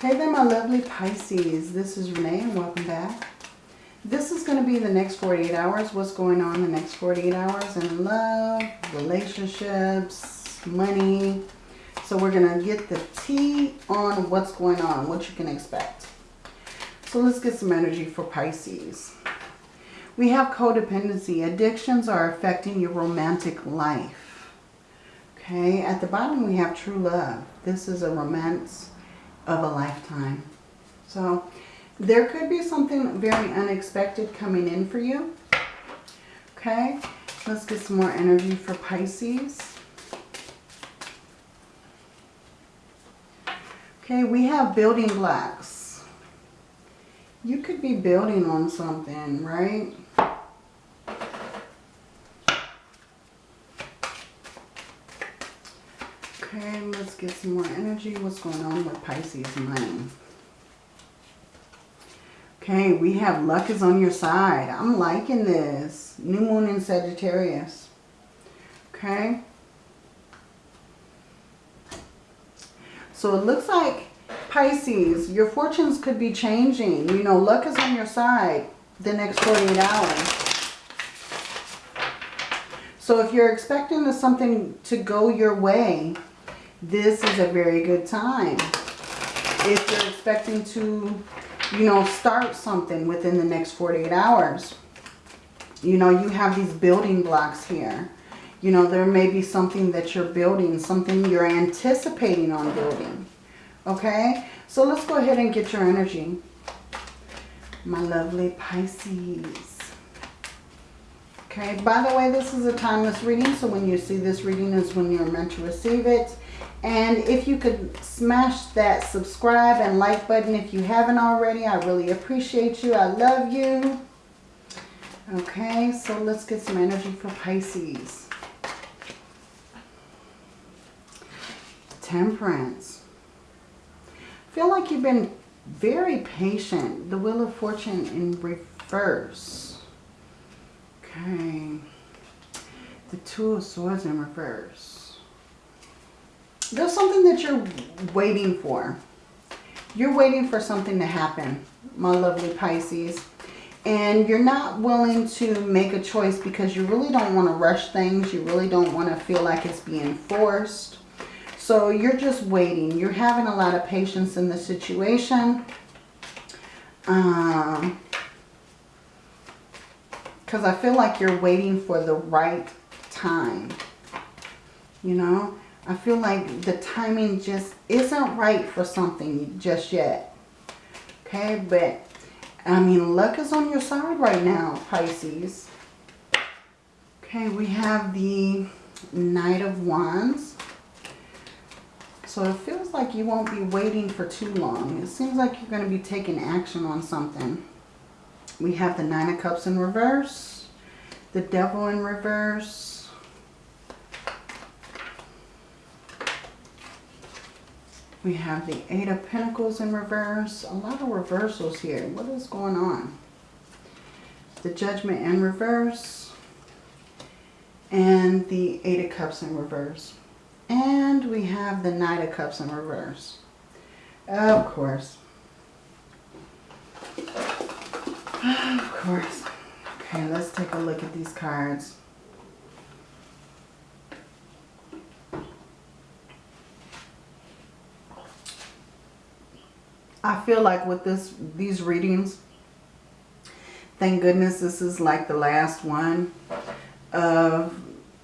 Hey there, my lovely Pisces. This is Renee and welcome back. This is going to be the next 48 hours. What's going on the next 48 hours in love, relationships, money. So we're going to get the tea on what's going on, what you can expect. So let's get some energy for Pisces. We have codependency. Addictions are affecting your romantic life. Okay, at the bottom we have true love. This is a romance of a lifetime. So there could be something very unexpected coming in for you. Okay, let's get some more energy for Pisces. Okay, we have building blocks. You could be building on something, right? Okay, let's get some more energy. What's going on with Pisces money? Okay, we have luck is on your side. I'm liking this. New moon in Sagittarius. Okay. So it looks like Pisces, your fortunes could be changing. You know, luck is on your side the next 48 hours. So if you're expecting something to go your way, this is a very good time. If you're expecting to, you know, start something within the next 48 hours. You know, you have these building blocks here. You know, there may be something that you're building, something you're anticipating on building. Okay? So let's go ahead and get your energy. My lovely Pisces. Okay, by the way, this is a timeless reading, so when you see this reading is when you're meant to receive it. And if you could smash that subscribe and like button if you haven't already, I really appreciate you. I love you. Okay, so let's get some energy for Pisces. Temperance. feel like you've been very patient. The Wheel of Fortune in reverse. Okay. The Two of Swords in reverse there's something that you're waiting for. You're waiting for something to happen, my lovely Pisces. And you're not willing to make a choice because you really don't want to rush things. You really don't want to feel like it's being forced. So you're just waiting. You're having a lot of patience in the situation. Um, because I feel like you're waiting for the right time. You know? I feel like the timing just isn't right for something just yet. Okay, but I mean, luck is on your side right now, Pisces. Okay, we have the Knight of Wands. So it feels like you won't be waiting for too long. It seems like you're going to be taking action on something. We have the Nine of Cups in reverse. The Devil in reverse. We have the Eight of Pentacles in reverse. A lot of reversals here. What is going on? The Judgment in reverse. And the Eight of Cups in reverse. And we have the Knight of Cups in reverse. Of course. Of course. Okay, let's take a look at these cards. I feel like with this these readings, thank goodness this is like the last one of,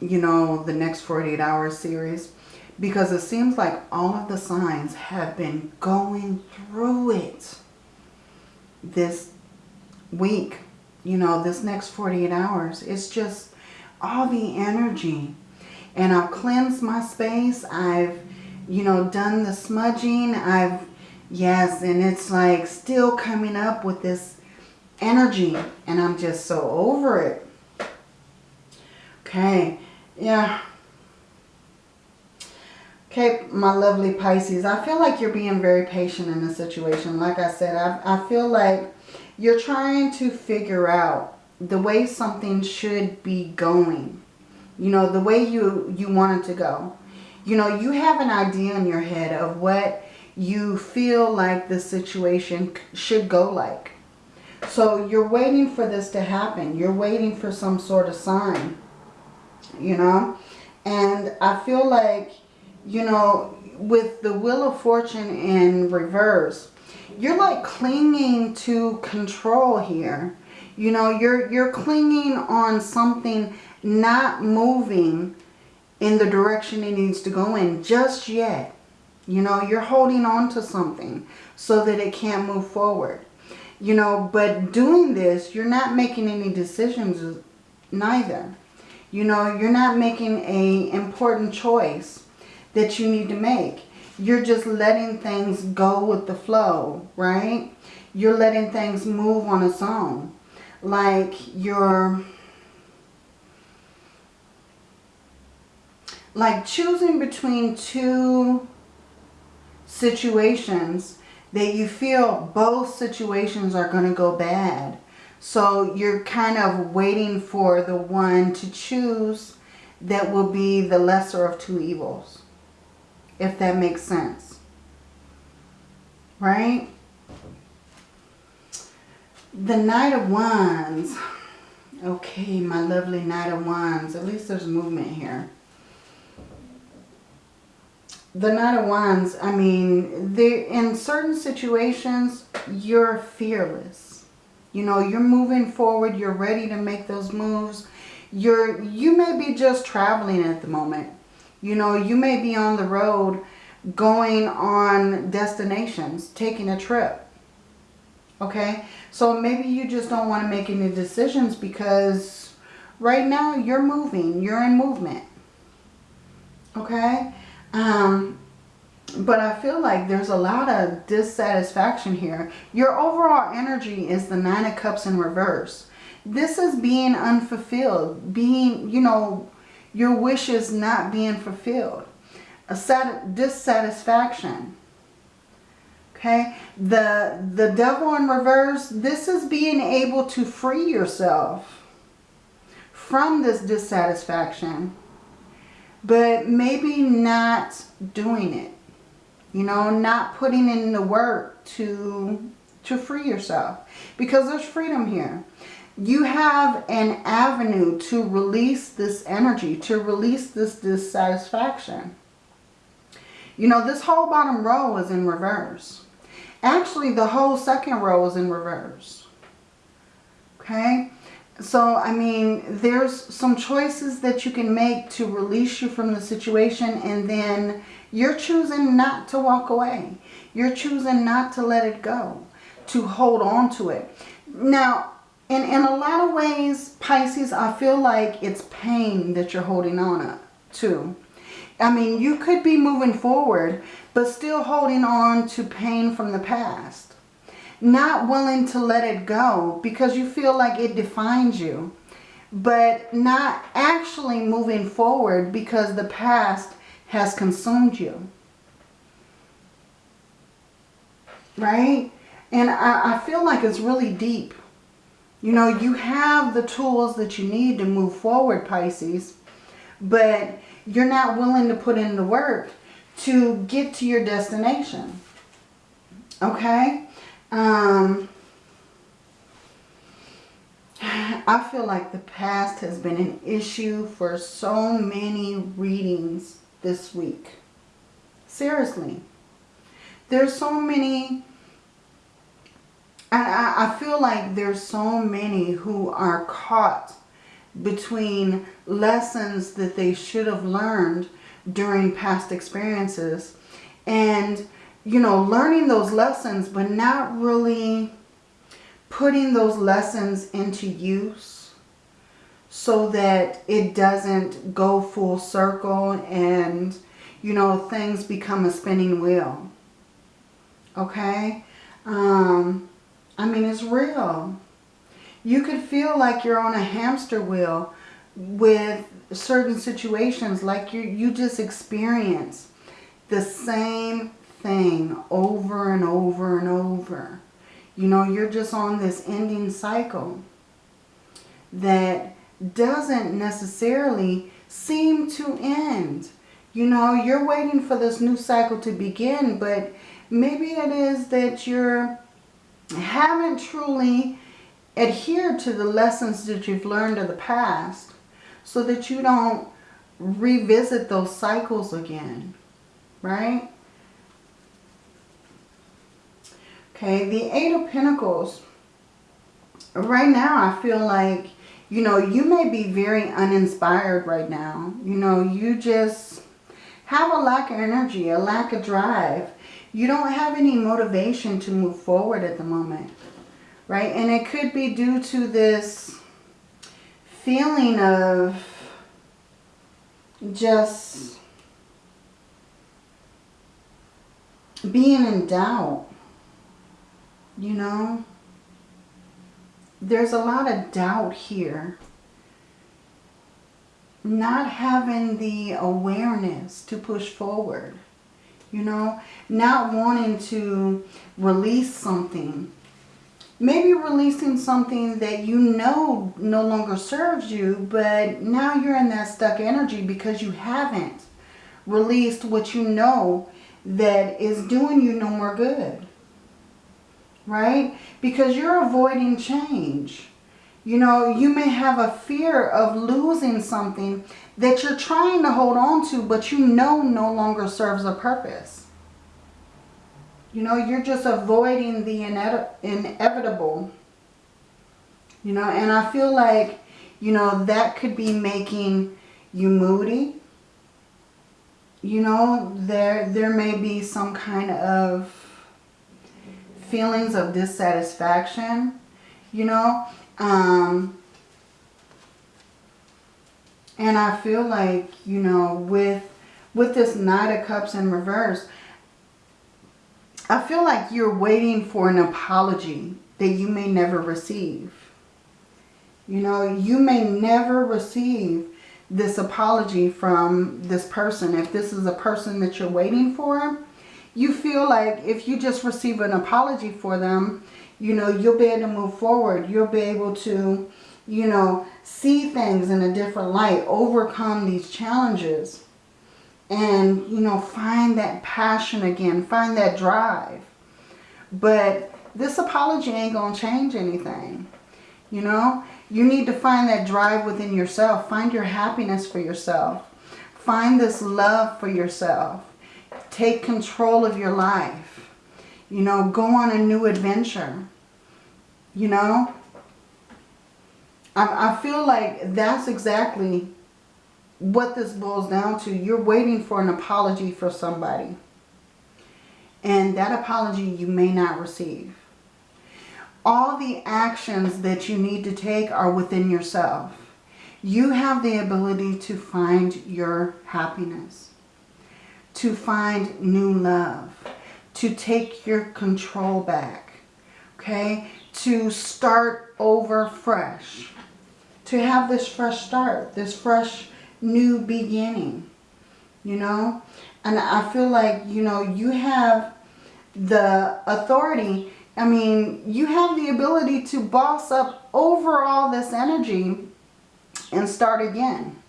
you know, the next 48 hour series. Because it seems like all of the signs have been going through it this week. You know, this next 48 hours. It's just all the energy. And I've cleansed my space. I've, you know, done the smudging. I've Yes, and it's like still coming up with this energy. And I'm just so over it. Okay. Yeah. Okay, my lovely Pisces. I feel like you're being very patient in this situation. Like I said, I, I feel like you're trying to figure out the way something should be going. You know, the way you, you want it to go. You know, you have an idea in your head of what you feel like the situation should go like. So you're waiting for this to happen. You're waiting for some sort of sign, you know. And I feel like, you know, with the Wheel of Fortune in reverse, you're like clinging to control here. You know, you're, you're clinging on something not moving in the direction it needs to go in just yet. You know, you're holding on to something so that it can't move forward. You know, but doing this, you're not making any decisions neither. You know, you're not making a important choice that you need to make. You're just letting things go with the flow, right? You're letting things move on its own. Like you're like choosing between two situations that you feel both situations are going to go bad. So you're kind of waiting for the one to choose that will be the lesser of two evils. If that makes sense. Right? The Knight of Wands. Okay, my lovely Knight of Wands. At least there's movement here the Knight of Wands, I mean, they, in certain situations, you're fearless. You know, you're moving forward. You're ready to make those moves. You're, you may be just traveling at the moment. You know, you may be on the road going on destinations, taking a trip. Okay? So maybe you just don't want to make any decisions because right now you're moving. You're in movement. Okay? Um, but I feel like there's a lot of dissatisfaction here. Your overall energy is the Nine of Cups in reverse. This is being unfulfilled. Being, you know, your wishes not being fulfilled. A sat dissatisfaction. Okay. The, the devil in reverse, this is being able to free yourself from this dissatisfaction but maybe not doing it. You know, not putting in the work to, to free yourself. Because there's freedom here. You have an avenue to release this energy, to release this dissatisfaction. You know, this whole bottom row is in reverse. Actually, the whole second row is in reverse. Okay? So, I mean, there's some choices that you can make to release you from the situation and then you're choosing not to walk away. You're choosing not to let it go, to hold on to it. Now, in, in a lot of ways, Pisces, I feel like it's pain that you're holding on to. I mean, you could be moving forward, but still holding on to pain from the past not willing to let it go because you feel like it defines you. But not actually moving forward because the past has consumed you. Right? And I, I feel like it's really deep. You know, you have the tools that you need to move forward, Pisces. But you're not willing to put in the work to get to your destination. Okay? Um, I feel like the past has been an issue for so many readings this week. Seriously. There's so many, and I, I feel like there's so many who are caught between lessons that they should have learned during past experiences and you know, learning those lessons, but not really putting those lessons into use so that it doesn't go full circle and, you know, things become a spinning wheel. Okay? Um, I mean, it's real. You could feel like you're on a hamster wheel with certain situations like you, you just experience the same thing over and over and over. You know, you're just on this ending cycle that doesn't necessarily seem to end. You know, you're waiting for this new cycle to begin, but Maybe it is that you're haven't truly adhered to the lessons that you've learned of the past so that you don't revisit those cycles again, right? Okay, the Eight of Pentacles. Right now, I feel like, you know, you may be very uninspired right now. You know, you just have a lack of energy, a lack of drive. You don't have any motivation to move forward at the moment, right? And it could be due to this feeling of just being in doubt, you know. There's a lot of doubt here. Not having the awareness to push forward, you know. Not wanting to release something maybe releasing something that you know no longer serves you, but now you're in that stuck energy because you haven't released what you know that is doing you no more good. Right? Because you're avoiding change. You know, you may have a fear of losing something that you're trying to hold on to, but you know no longer serves a purpose. You know, you're just avoiding the inevitable. You know, and I feel like, you know, that could be making you moody. You know, there, there may be some kind of feelings of dissatisfaction, you know. Um, and I feel like, you know, with, with this Knight of Cups in reverse, I feel like you're waiting for an apology that you may never receive. You know, you may never receive this apology from this person. If this is a person that you're waiting for, you feel like if you just receive an apology for them, you know, you'll be able to move forward. You'll be able to, you know, see things in a different light, overcome these challenges and, you know, find that passion again, find that drive. But this apology ain't going to change anything. You know, you need to find that drive within yourself. Find your happiness for yourself. Find this love for yourself. Take control of your life. You know, go on a new adventure. You know, I, I feel like that's exactly what this boils down to, you're waiting for an apology for somebody. And that apology you may not receive. All the actions that you need to take are within yourself. You have the ability to find your happiness. To find new love. To take your control back. Okay? To start over fresh. To have this fresh start. This fresh new beginning, you know. And I feel like, you know, you have the authority. I mean, you have the ability to boss up over all this energy and start again.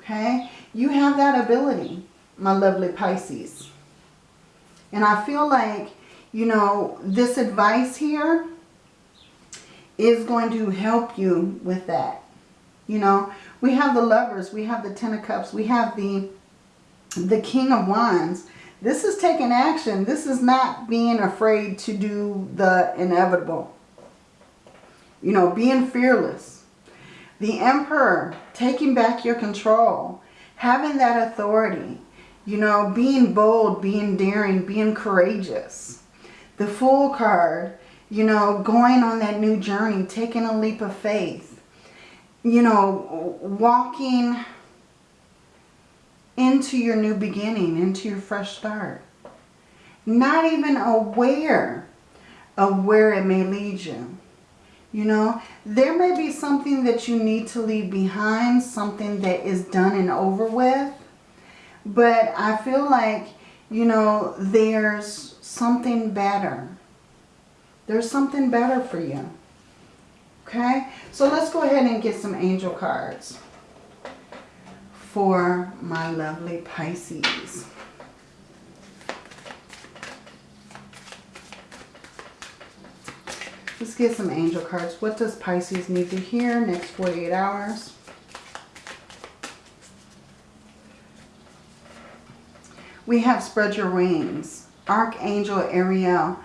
Okay? You have that ability, my lovely Pisces. And I feel like, you know, this advice here is going to help you with that. You know, we have the lovers, we have the ten of cups, we have the, the king of wands. This is taking action. This is not being afraid to do the inevitable. You know, being fearless. The emperor, taking back your control. Having that authority. You know, being bold, being daring, being courageous. The Fool card, you know, going on that new journey, taking a leap of faith you know, walking into your new beginning, into your fresh start. Not even aware of where it may lead you. You know, there may be something that you need to leave behind, something that is done and over with. But I feel like, you know, there's something better. There's something better for you. Okay? So let's go ahead and get some angel cards for my lovely Pisces. Let's get some angel cards. What does Pisces need to hear next 48 hours? We have spread your wings. Archangel Ariel,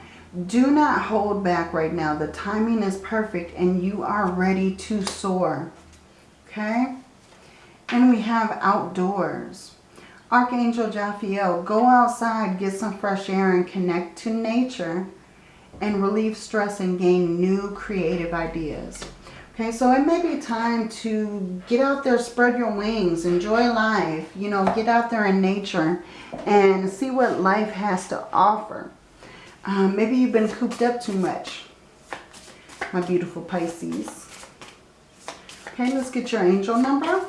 do not hold back right now. The timing is perfect and you are ready to soar. Okay? And we have outdoors. Archangel Jophiel, go outside, get some fresh air and connect to nature and relieve stress and gain new creative ideas. Okay, so it may be time to get out there, spread your wings, enjoy life, you know, get out there in nature and see what life has to offer. Um, maybe you've been cooped up too much, my beautiful Pisces. Okay, let's get your angel number.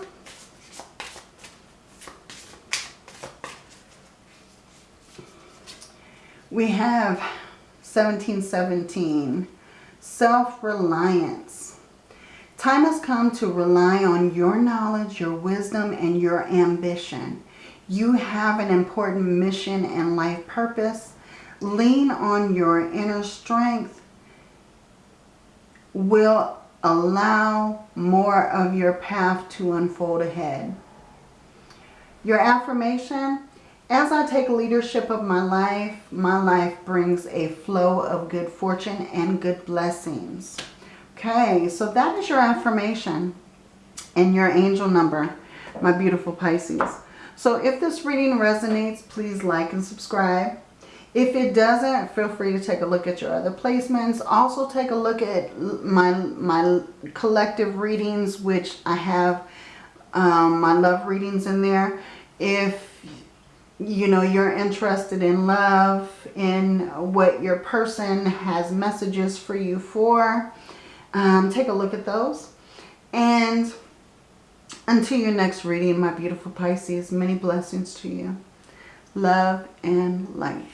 We have 1717, self-reliance. Time has come to rely on your knowledge, your wisdom, and your ambition. You have an important mission and life purpose. Lean on your inner strength will allow more of your path to unfold ahead. Your affirmation, as I take leadership of my life, my life brings a flow of good fortune and good blessings. Okay, so that is your affirmation and your angel number, my beautiful Pisces. So if this reading resonates, please like and subscribe. If it doesn't, feel free to take a look at your other placements. Also take a look at my, my collective readings, which I have um, my love readings in there. If you know, you're interested in love, in what your person has messages for you for, um, take a look at those. And until your next reading, my beautiful Pisces, many blessings to you. Love and light.